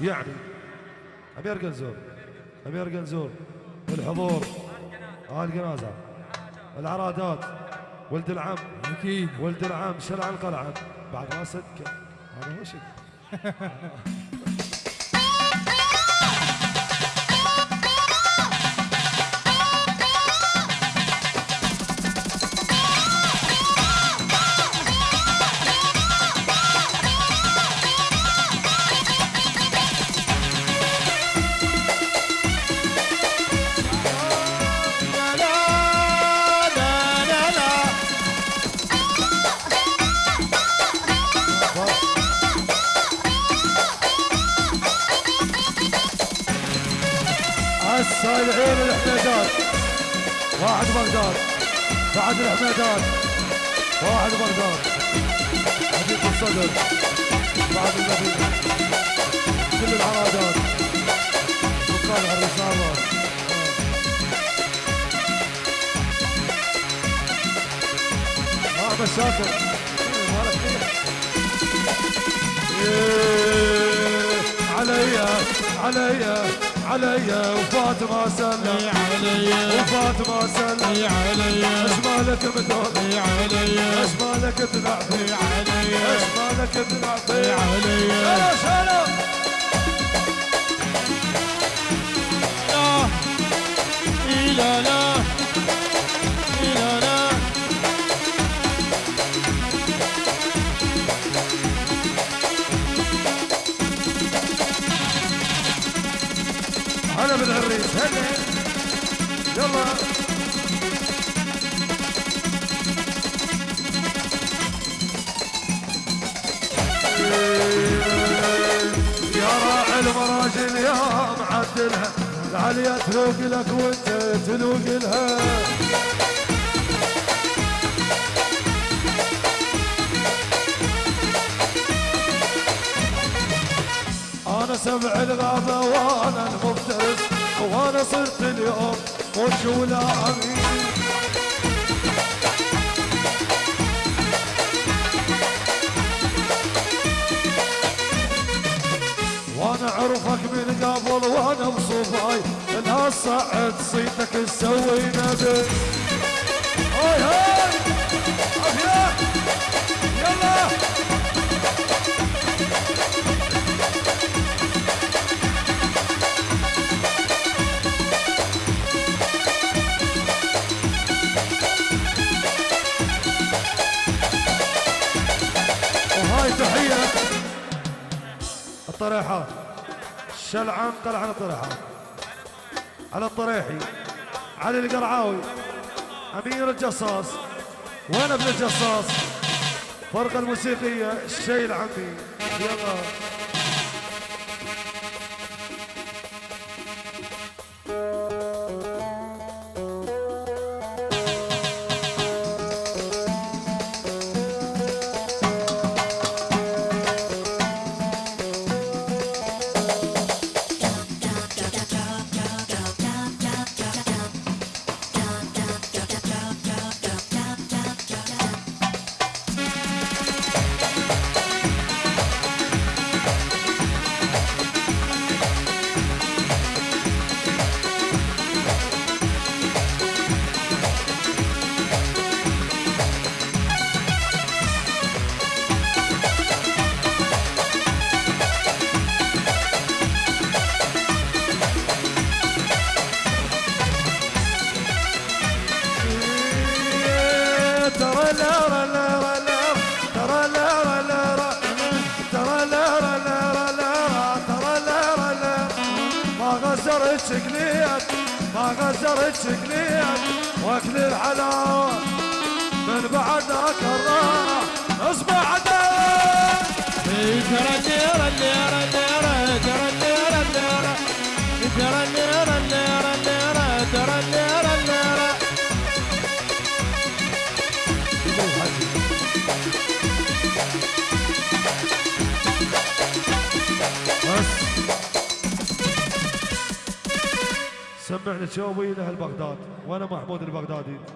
يعني. امير قنزور امير قنزور الحضور. آل جنازة العرادات ولد العم. أكيد. ولد العم. شلع القلعة. بعد ما صدقه هذا هو الصالحين الحميدات واحد بغداد. بعد الحميدات واحد بغداد. حديث الصدر. بعد المدينة كل العرادات وقال الرسالة. ما مشاكل إيه عليا عليا. عليا وفاطمة سلم عليا وفاطمة سلم عليا إيش مالك مدور عليا إيش مالك تلعبي عليا إيش مالك تلعبي عليا لا لا. لا لا. هلا بالعريس هلا يلا. يا راعي المراجل يا معدلها العليا تلوق لك وانت تلوق لها. سبع الغابة وأنا المفترس وأنا صرت اليوم وش ولا أمين. وأنا اعرفك من قبل وأنا بصوفاي لا صعد صيتك تسوي نبي. هاي! هاي! يلا! الطريحات شلعان قلعان الطريحات على الطريحي. علي القرعاوي. أمير الجصاص. وين ابن الجصاص؟ فرقة الموسيقية الشيء العمي يلا. غزرت شكليات ما غزرت شكليات واكل الحلاوه من بعدك الراحه اصبح ترى النيرة النيرة سمعني شوي لاهل بغداد وأنا محمود البغدادي.